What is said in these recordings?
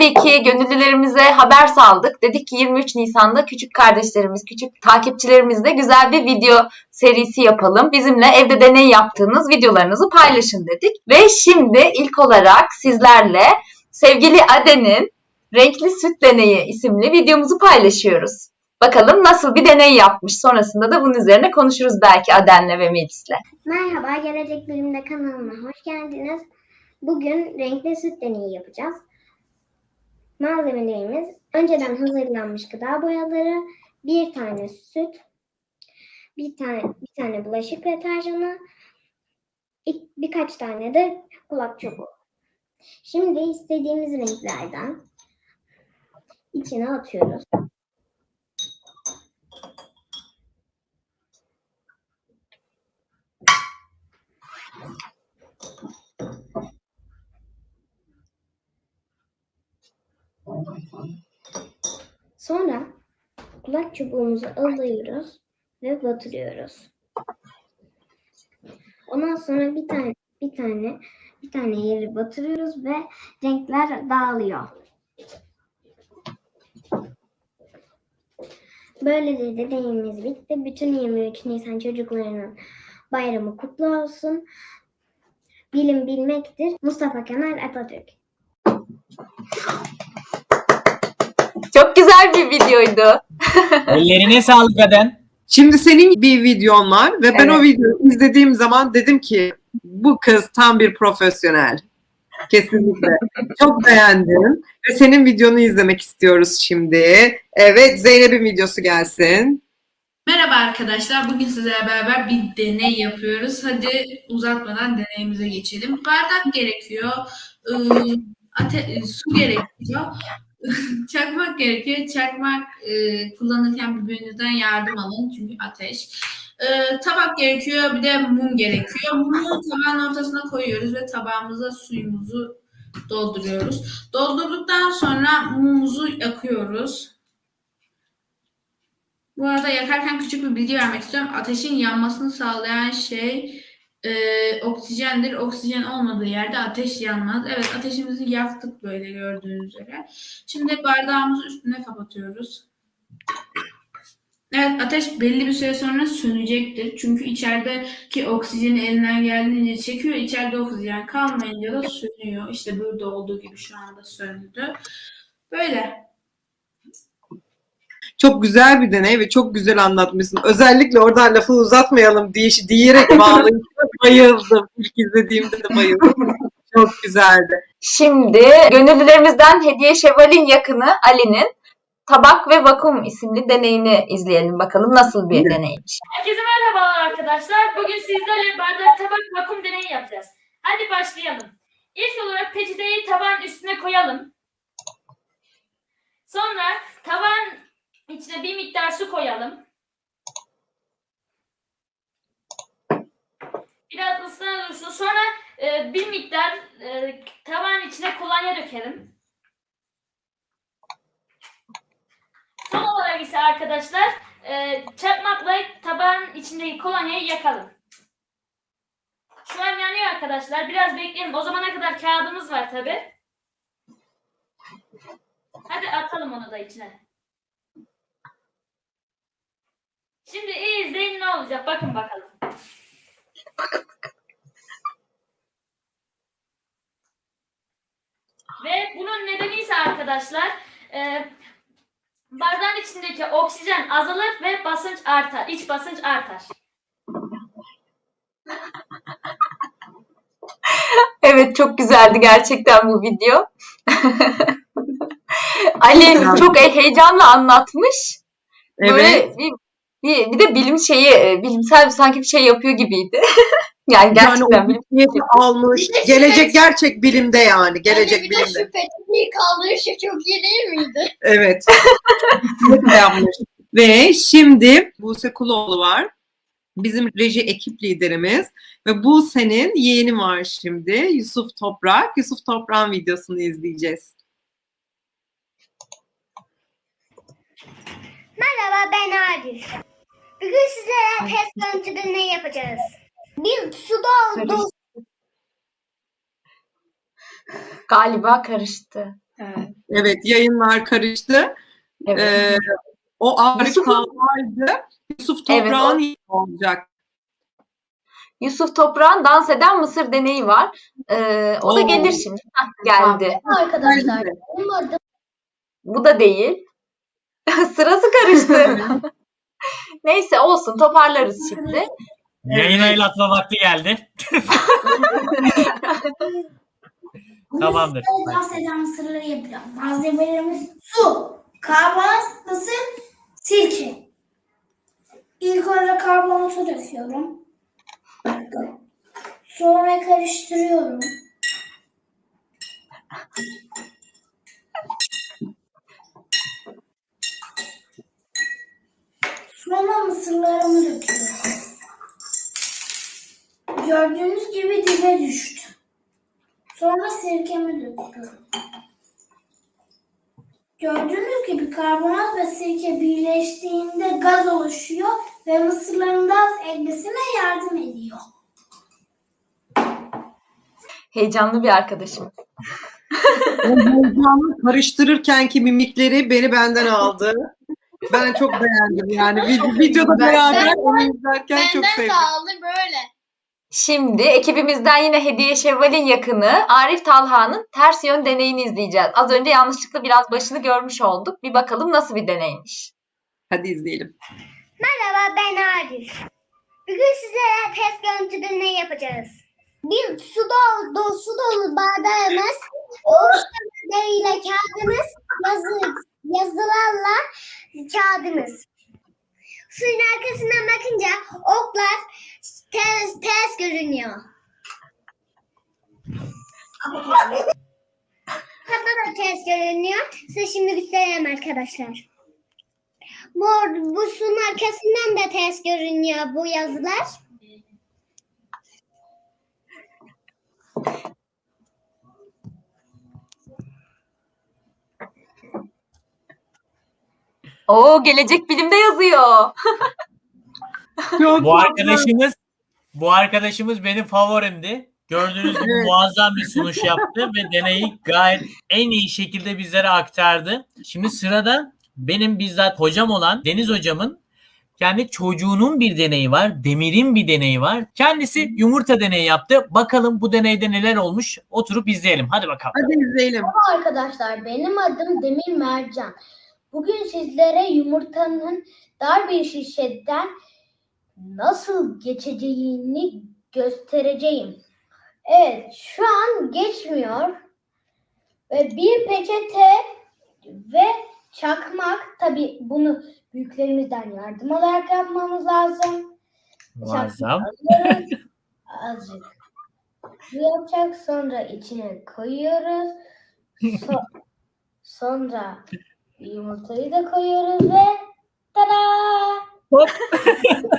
tabii ki gönüllülerimize haber saldık. Dedik ki 23 Nisan'da küçük kardeşlerimiz, küçük takipçilerimizle güzel bir video serisi yapalım. Bizimle evde deney yaptığınız videolarınızı paylaşın dedik. Ve şimdi ilk olarak sizlerle sevgili Aden'in Renkli Süt Deneyi isimli videomuzu paylaşıyoruz. Bakalım nasıl bir deney yapmış. Sonrasında da bunun üzerine konuşuruz belki Aden'le ve Melis'le. Merhaba, Gelecek Bilim'de kanalıma hoş geldiniz. Bugün renkli süt deneyi yapacağız. Malzemelerimiz önceden hazırlanmış gıda boyaları, bir tane süt, bir tane bir tane bulaşık deterjanı, birkaç tane de kulak çubuğu. Şimdi istediğimiz renklerden içine atıyoruz. Sonra kulak çubuğumuzu alıyoruz ve batırıyoruz. Ondan sonra bir tane bir tane bir tane yeri batırıyoruz ve renkler dağılıyor. Böylece de deneyimimiz bitti. Bütün 23 Nisan çocuklarının bayramı kutlu olsun. Bilim bilmektir. Mustafa Kemal Atatürk. Çok güzel bir videoydu. Ellerine sağlık Aden. Şimdi senin bir videon var ve ben Evet. o videoyu izlediğim zaman dedim ki bu kız tam bir profesyonel. Kesinlikle. Çok beğendim ve senin videonu izlemek istiyoruz şimdi. Evet Zeynep'in videosu gelsin. Merhaba arkadaşlar. Bugün sizlerle beraber bir deney yapıyoruz. Hadi uzatmadan deneyimize geçelim. Bardak gerekiyor. ıı, ate- su gerekiyor. Çakmak gerekiyor. Çakmak ıı, kullanırken birbirinizden yardım alın. Çünkü ateş. Iı, tabak gerekiyor. Bir de mum gerekiyor. Mumu tabağın ortasına koyuyoruz ve tabağımıza suyumuzu dolduruyoruz. Doldurduktan sonra mumumuzu yakıyoruz. Bu arada yakarken küçük bir bilgi vermek istiyorum. Ateşin yanmasını sağlayan şey e, oksijendir. Oksijen olmadığı yerde ateş yanmaz. Evet ateşimizi yaktık böyle gördüğünüz üzere. Şimdi bardağımızı üstüne kapatıyoruz. Evet ateş belli bir süre sonra sönecektir. Çünkü içerideki oksijeni elinden geldiğince çekiyor. İçeride oksijen kalmayınca da sönüyor. İşte burada olduğu gibi şu anda söndü. Böyle. Çok güzel bir deney ve çok güzel anlatmışsın. Özellikle oradan lafı uzatmayalım diye, diyerek bağlayıp bayıldım. İlk izlediğimde de bayıldım. Çok güzeldi. Şimdi gönüllülerimizden Hediye Şevval'in yakını Ali'nin Tabak ve Vakum isimli deneyini izleyelim bakalım nasıl bir deneymiş. Herkese merhabalar arkadaşlar. Bugün sizlerle bardak tabak vakum deneyi yapacağız. Hadi başlayalım. İlk olarak peçeteyi tabağın üstüne koyalım. Sonra tabağın içine bir miktar su koyalım. Biraz ıslana dursun. Sonra e, bir miktar e, tabağın içine kolonya dökelim. Son olarak ise arkadaşlar e, çakmakla tabağın içindeki kolonyayı yakalım. Şu an yanıyor arkadaşlar. Biraz bekleyelim. O zamana kadar kağıdımız var tabi. Hadi atalım onu da içine. Şimdi iyi izleyin ne olacak. Bakın bakalım. Ve bunun nedeni ise arkadaşlar e, bardağın içindeki oksijen azalır ve basınç artar. İç basınç artar. Evet çok güzeldi gerçekten bu video. Ali çok heyecanla anlatmış. Böyle Evet. bir, bir, bir de bilim şeyi, e, bilimsel bir sanki bir şey yapıyor gibiydi. yani Yani gerçekten o bilim. almış. Gelecek gerçek bilimde yani. Gelecek bir de bilimde. peçeteyi kaldırışı çok iyi değil miydi? Evet. Yapmış. Ve şimdi Buse Kuloğlu var. Bizim reji ekip liderimiz. Ve Buse'nin yeğeni var şimdi. Yusuf Toprak. Yusuf Toprak'ın videosunu izleyeceğiz. Merhaba ben Arif. Bugün sizlere test görüntü deney yapacağız. Bir su doldu. Galiba karıştı. Evet yayınlar karıştı. Evet. Ee, o Talha'ydı. Yusuf Evet, Toprağın yayını olacak. Yusuf Toprak'ın dans eden mısır deneyi var. Ee, o da Oo. gelir şimdi. Hah, geldi. Arkadaşlar Bu da değil. Sırası karıştı. Neyse olsun toparlarız şimdi. Yayına el atma vakti geldi. Tamamdır. Bugün dans eden mısırları yapacağım. Malzemelerimiz su, karbonat, mısır, sirke. İlk önce karbonatı döküyorum. Sonra karıştırıyorum. Sonra mısırlarımı döküyorum. Gördüğünüz gibi dibe düştü. Sonra sirkemi döküyorum. Gördüğünüz gibi karbonat ve sirke birleştiğinde gaz oluşuyor ve mısırların gaz ekmesine yardım ediyor. Heyecanlı bir arkadaşım. O heyecanlı karıştırırkenki mimikleri beni benden aldı. Ben çok beğendim yani. Vid- Videoda beraber onu izlerken çok benden sevdim. sağlı böyle. Şimdi ekibimizden yine Hediye Şevval'in yakını Arif Talha'nın ters yön deneyini izleyeceğiz. Az önce yanlışlıkla biraz başını görmüş olduk. Bir bakalım nasıl bir deneymiş. Hadi izleyelim. Merhaba ben Arif. Bugün sizlere test görüntü deneyi yapacağız. Bir su dolu, su dolu bardağımız, ile kağıdımız, yazı, yazılarla kağıdımız. Suyun arkasına bakınca oklar ters, ters görünüyor. Hatta da ters görünüyor. Size şimdi göstereyim arkadaşlar. Bu, bu suyun arkasından da ters görünüyor bu yazılar. Oo gelecek bilimde yazıyor. Bu arkadaşımız bu arkadaşımız benim favorimdi. Gördüğünüz gibi muazzam bir sunuş yaptı ve deneyi gayet en iyi şekilde bizlere aktardı. Şimdi sırada benim bizzat hocam olan Deniz hocamın kendi çocuğunun bir deneyi var. Demir'in bir deneyi var. Kendisi yumurta deneyi yaptı. Bakalım bu deneyde neler olmuş. Oturup izleyelim. Hadi bakalım. Hadi izleyelim. Arkadaşlar benim adım Demir Mercan. Bugün sizlere yumurtanın dar bir şişeden nasıl geçeceğini göstereceğim. Evet şu an geçmiyor. Ve bir peçete ve çakmak tabi bunu büyüklerimizden yardım alarak yapmamız lazım. Muazzam. Azıcık yapacak. Sonra içine koyuyoruz. So- sonra yumurtayı da koyuyoruz ve tada!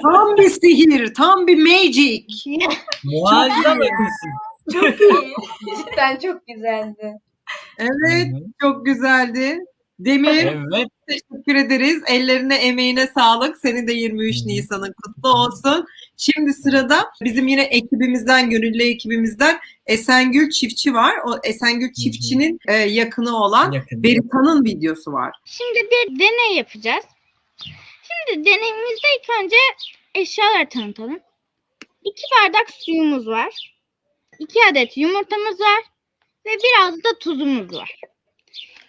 Tam bir sihir, tam bir magic. Muazzam ötesi. Çok iyi. Cidden çok güzeldi. Evet, çok güzeldi. Demir, Evet. teşekkür ederiz. Ellerine, emeğine sağlık. Senin de 23 Nisan'ın kutlu olsun. Şimdi sırada bizim yine ekibimizden, gönüllü ekibimizden Esengül Çiftçi var. O Esengül Çiftçi'nin e, yakını olan Yakın. Berita'nın videosu var. Şimdi bir deney yapacağız. Şimdi deneyimizde ilk önce eşyaları tanıtalım. İki bardak suyumuz var. İki adet yumurtamız var. Ve biraz da tuzumuz var.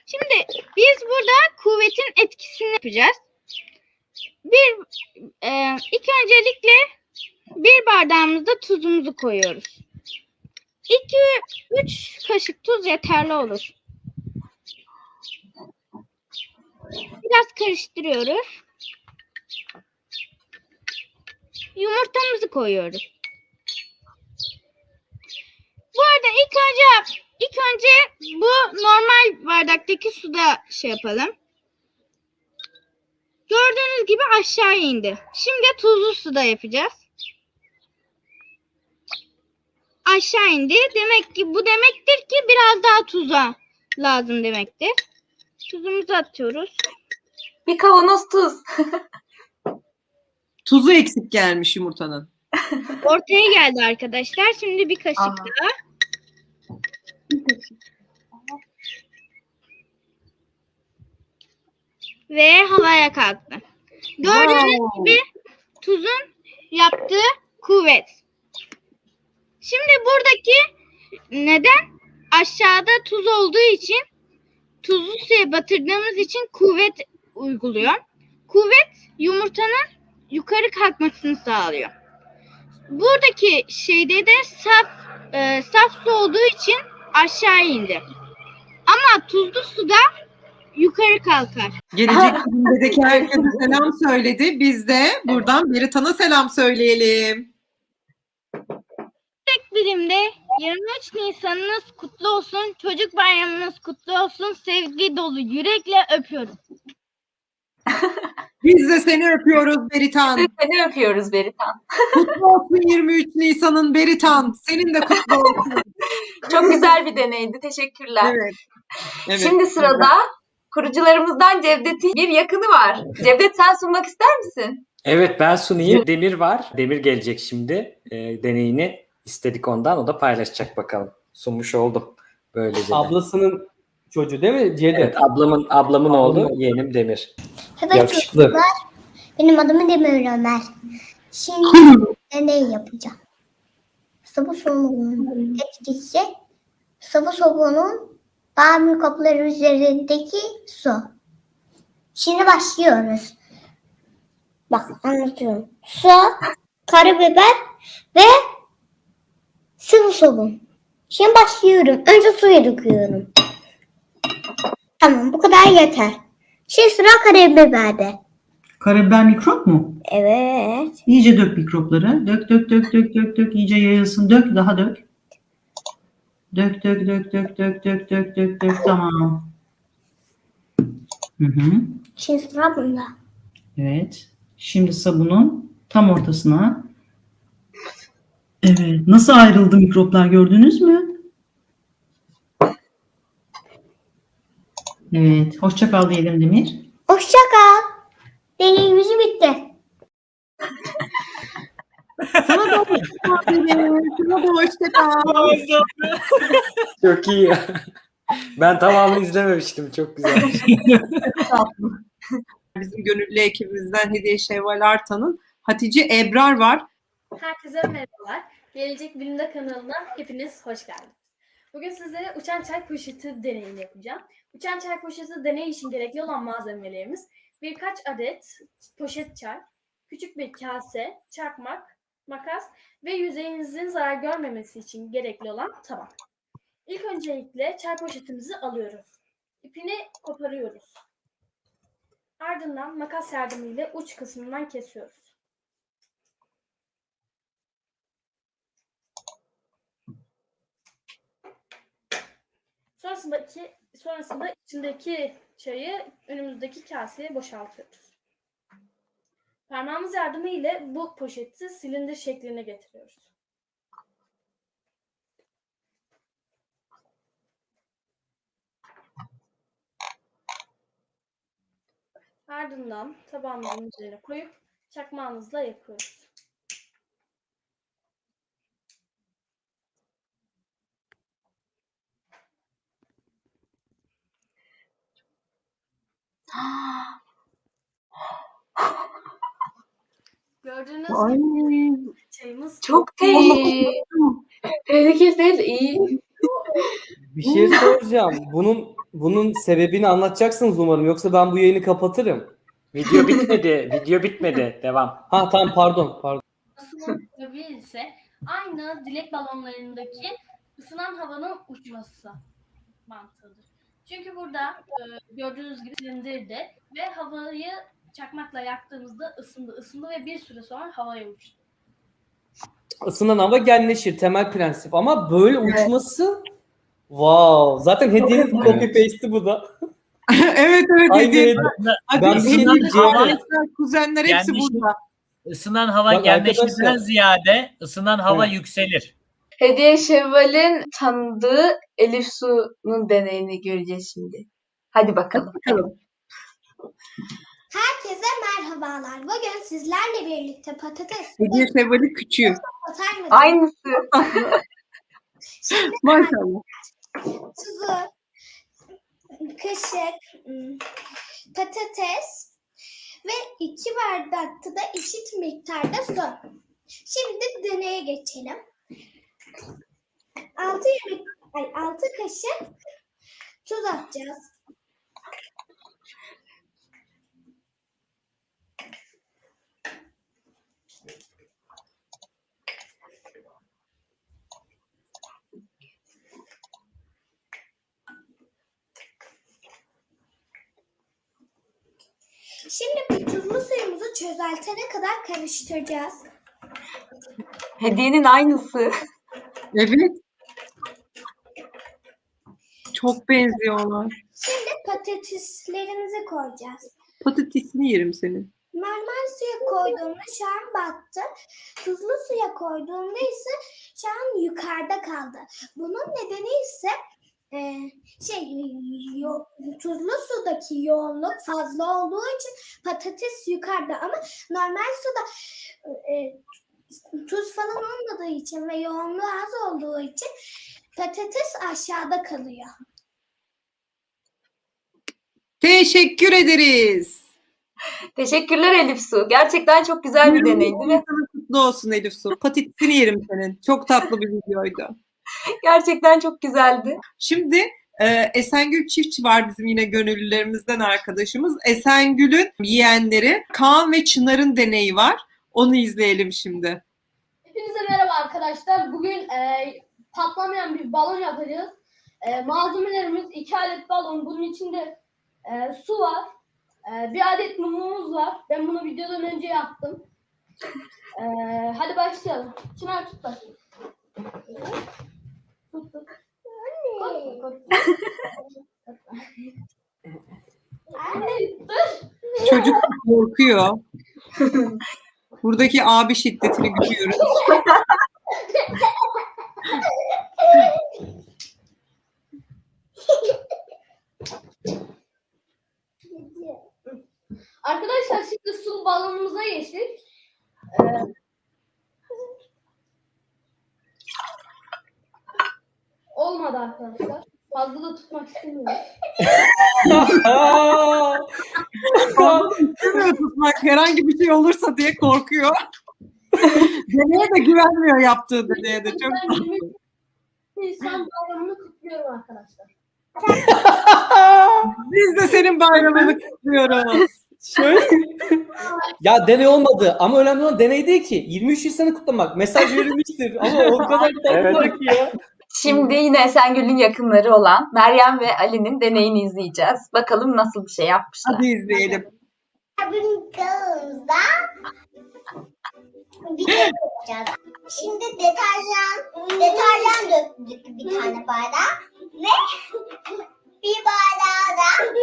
Şimdi biz burada kuvvetin etkisini yapacağız. Bir, e, ilk öncelikle bir bardağımızda tuzumuzu koyuyoruz. 2-3 kaşık tuz yeterli olur. Biraz karıştırıyoruz. Yumurtamızı koyuyoruz. Bu arada ilk önce ilk önce bu normal bardaktaki suda şey yapalım. Gördüğünüz gibi aşağı indi. Şimdi tuzlu suda yapacağız. Aşağı indi. Demek ki bu demektir ki biraz daha tuza lazım demektir. Tuzumuzu atıyoruz. Bir kavanoz tuz. Tuzu eksik gelmiş yumurtanın. Ortaya geldi arkadaşlar. Şimdi bir kaşık Aha. daha. ve havaya kalktı. Gördüğünüz gibi tuzun yaptığı kuvvet. Şimdi buradaki neden aşağıda tuz olduğu için tuzlu suya batırdığımız için kuvvet uyguluyor. Kuvvet yumurtanın yukarı kalkmasını sağlıyor. Buradaki şeyde de saf e, saf su olduğu için aşağı indi. Ama tuzlu suda yukarı kalkar. Gelecek bilimdeki herkese selam söyledi. Biz de buradan Beritan'a selam söyleyelim. Bilimde 23 Nisan'ınız kutlu olsun. Çocuk bayramınız kutlu olsun. Sevgi dolu yürekle öpüyorum. Biz de seni öpüyoruz Beritan. Biz seni öpüyoruz Beritan. Kutlu olsun 23 Nisan'ın Beritan. Senin de kutlu olsun. Çok güzel bir deneydi. Teşekkürler. Evet. evet. Şimdi sırada kurucularımızdan Cevdet'in bir yakını var. Cevdet sen sunmak ister misin? Evet ben sunayım. Demir var. Demir gelecek şimdi. E, deneyini istedik ondan. O da paylaşacak bakalım. Sunmuş oldum. Böylece de. Ablasının çocuğu değil mi? Cevdet. Evet, ablamın ablamın oğlu Ablamın- yeğenim Demir. Evet Yakışıklı. çocuklar. Benim adım Demir Ömer. Şimdi deney yapacağım. Sıvı soluğunun etkisi sıvı soluğunun daha büyük kapıları üzerindeki su. Şimdi başlıyoruz. Bak anlatıyorum. Su, karabiber ve sıvı solun. Şimdi başlıyorum. Önce suya döküyorum. Tamam bu kadar yeter. Şimdi sıra karabiberde. Karabiber mikrop mu? Evet. İyice dök mikropları. Dök dök dök dök dök dök iyice yayılsın. Dök daha dök. Dök dök dök dök dök dök dök dök dök tamam. Hı hı. Şimdi sıra bunda. Evet. Şimdi sabunun tam ortasına. Evet. Nasıl ayrıldı mikroplar gördünüz mü? Evet. Hoşça kal diyelim Demir. Hoşça kal. Deneyimiz bitti. Sana da hoşça kal Demir. Sana da hoşça kal. Çok iyi. ya. ben tamamını izlememiştim. Çok güzel. Bizim gönüllü ekibimizden Hediye Şevval Artan'ın Hatice Ebrar var. Herkese merhabalar. Gelecek Bilimde kanalına hepiniz hoş geldiniz. Bugün sizlere uçan çay poşeti deneyini yapacağım. Uçan çay poşeti deney için gerekli olan malzemelerimiz birkaç adet poşet çay, küçük bir kase, çakmak, makas ve yüzeyinizin zarar görmemesi için gerekli olan tabak. İlk öncelikle çay poşetimizi alıyoruz. İpini koparıyoruz. Ardından makas yardımıyla uç kısmından kesiyoruz. Sonrasında iki, sonrasında içindeki çayı önümüzdeki kaseye boşaltıyoruz. Parmağımız yardımıyla bu poşeti silindir şekline getiriyoruz. Ardından tabağımızın üzerine koyup çakmağımızla yakıyoruz. Gördüğünüz gibi çayımız Çok tehlikeli. Tehlikeli iyi. Bir şey soracağım. Bunun bunun sebebini anlatacaksınız umarım. Yoksa ben bu yayını kapatırım. Video bitmedi. Video bitmedi. Devam. Ha tamam pardon. Pardon. İse aynı dilek balonlarındaki ısınan havanın uçması mantığıdır. Çünkü burada e, gördüğünüz gibi silindirde ve havayı çakmakla yaktığımızda ısındı, ısındı ve bir süre sonra havaya uçtu. Isınan hava genleşir. Temel prensip. Ama böyle uçması Wow. Zaten hediyenin güzel. copy paste'i bu da. evet evet Aynı Hediye. Hadi Ben Hediye, kuzenler hepsi burada. Isınan hava arkadaşlar. ziyade ısınan hava Evet. yükselir. Hediye Şevval'in tanıdığı Elif Su'nun deneyini göreceğiz şimdi. Hadi bakalım. Herkese merhabalar. Bugün sizlerle birlikte patates Hediye Şevval'i küçüğü. Aynısı. Şimdi Maşallah. tuzu, kaşık, ım, patates ve iki bardakta da eşit miktarda su. Şimdi deneye geçelim. 6 yemek ay 6 kaşık tuz atacağız. Şimdi bu tuzlu suyumuzu çözeltene kadar karıştıracağız. Hediyenin aynısı. Evet. Çok benziyorlar. Şimdi patateslerimizi koyacağız. Patatesini yerim senin. Normal suya koyduğumda şu an battı. Tuzlu suya koyduğumda ise şu an yukarıda kaldı. Bunun nedeni ise e, şey yo- tuzlu sudaki yoğunluk fazla olduğu için patates yukarıda ama normal suda e, tuz falan olmadığı için ve yoğunluğu az olduğu için patates aşağıda kalıyor. Teşekkür ederiz. Teşekkürler Elif Su. Gerçekten çok güzel bir deneydi ve Sana kutlu olsun Elif Su. Patatesini yerim senin. Çok tatlı bir videoydu. gerçekten çok güzeldi. Şimdi e, Esengül Çiftçi var bizim yine gönüllülerimizden arkadaşımız. Esengül'ün yeğenleri Kaan ve Çınar'ın deneyi var. Onu izleyelim şimdi. Hepinize merhaba arkadaşlar. Bugün e, patlamayan bir balon yapacağız. E, malzemelerimiz iki adet balon. Bunun içinde e, su var. E, bir adet mumumuz var. Ben bunu videodan önce yaptım. E, hadi başlayalım. Çınar tut bakayım. Tut. Anne, dur. Çocuk korkuyor. Buradaki abi şiddetini görüyoruz. Arkadaşlar şimdi su balonumuza geçtik. Ee, olmadı arkadaşlar. Fazla da tutmak istemiyorum. Herhangi bir şey olursa diye korkuyor. deneye de güvenmiyor yaptığı deneye de. Çok Ben tatlı. 23 Nisan bayramını kutluyorum arkadaşlar. Biz de senin bayramını kutluyoruz. Şöyle. ya deney olmadı ama önemli olan deney değil ki. 23 Nisan'ı kutlamak. Mesaj verilmiştir ama o kadar tatlılar ki ya. Şimdi yine Esengül'ün yakınları olan Meryem ve Ali'nin deneyini izleyeceğiz. Bakalım nasıl bir şey yapmışlar. Hadi izleyelim. Bugün kanalımızda video yapacağız. Şimdi deterjan, deterjan döktük bir tane bardağa ve bir bardağa da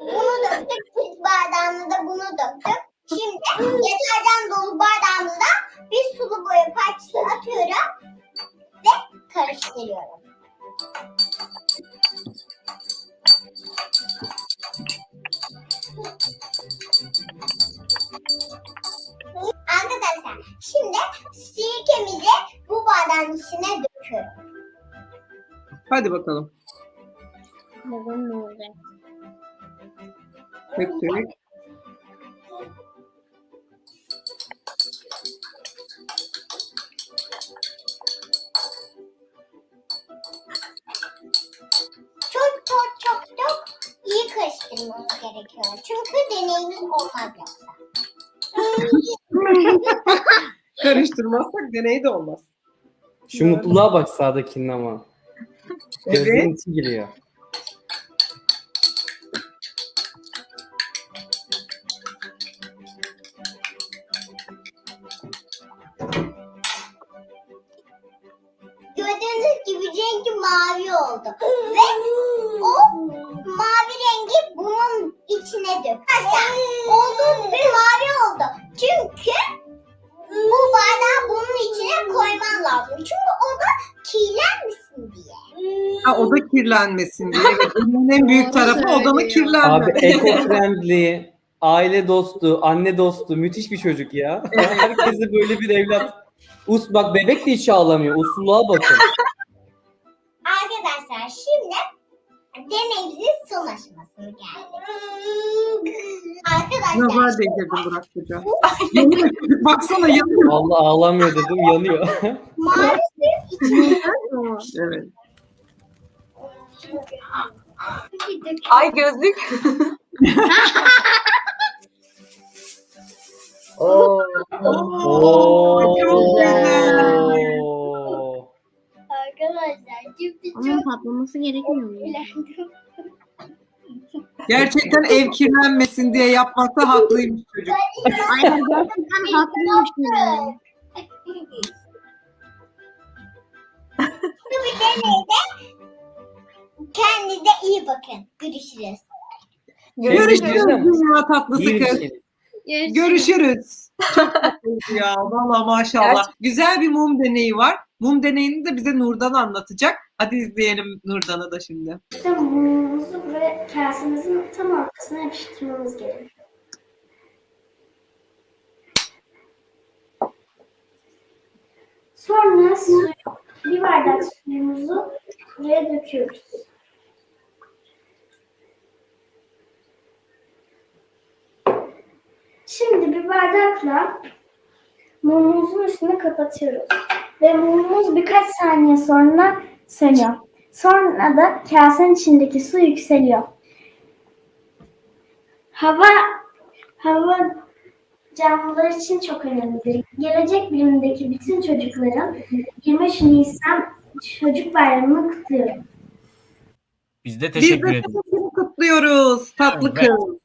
bunu döktük. Bir bardağına da bunu döktük. Şimdi deterjan dolu bardağımıza bir sulu boya parçası atıyorum ve karıştırıyorum. Arkadaşlar içine döküyorum. Hadi bakalım. Bakalım ne olacak. Döktük. Çok çok çok çok iyi karıştırmamız gerekiyor. Çünkü deneyimiz olmaz yoksa. Karıştırmazsak deney de olmaz. Şu mutluluğa bak sağdakinin ama. Evet. Gözlerin içi giriyor. Gördüğünüz gibi rengi mavi oldu. Ve o kirlenmesin diye. Evet, bunun en büyük tarafı odanın Abi kirlenmesi. eco-friendly, aile dostu, anne dostu müthiş bir çocuk ya. Herkese böyle bir evlat. Us bak bebek de hiç ağlamıyor. Usulluğa bakın. Arkadaşlar şimdi deneyimizin son aşamasına geldik. Arkadaşlar Nazar değdirdim Burak Hoca. yanıyor baksana yanıyor. Allah ağlamıyor dedim yanıyor. maalesef içinde Evet. Ay gözlük. Oo. Oo. Arkadaşlar şimdi Ama çok patlaması gerekmiyor mu? eğlendim. Gerçekten ev kirlenmesin diye yapmakta haklıymış çocuk. Aynen gerçekten haklıymış yani. Bu deneyde kendinize iyi bakın. Görüşürüz. Görüşürüz Görüşürüz. dünya tatlısı kız. için. Görüşürüz. Çok tatlıydı ya. Valla maşallah. Güzel bir mum deneyi var. Mum deneyini de bize Nurdan anlatacak. Hadi izleyelim Nurdan'ı da şimdi. İşte mumumuzu buraya kasemizin tam ortasına yapıştırmamız gerekiyor. Sonra suyu, bir bardak suyumuzu buraya döküyoruz. Şimdi bir bardakla mumumuzun üstünü kapatıyoruz. Ve mumumuz birkaç saniye sonra sönüyor. Sonra da kasenin içindeki su yükseliyor. Hava hava canlılar için çok önemlidir. Gelecek bilimindeki bütün çocukların 23 Nisan Çocuk Bayramı'nı kutluyorum. Biz de Biz teşekkür de ederiz. kutluyoruz tatlı Evet. kız.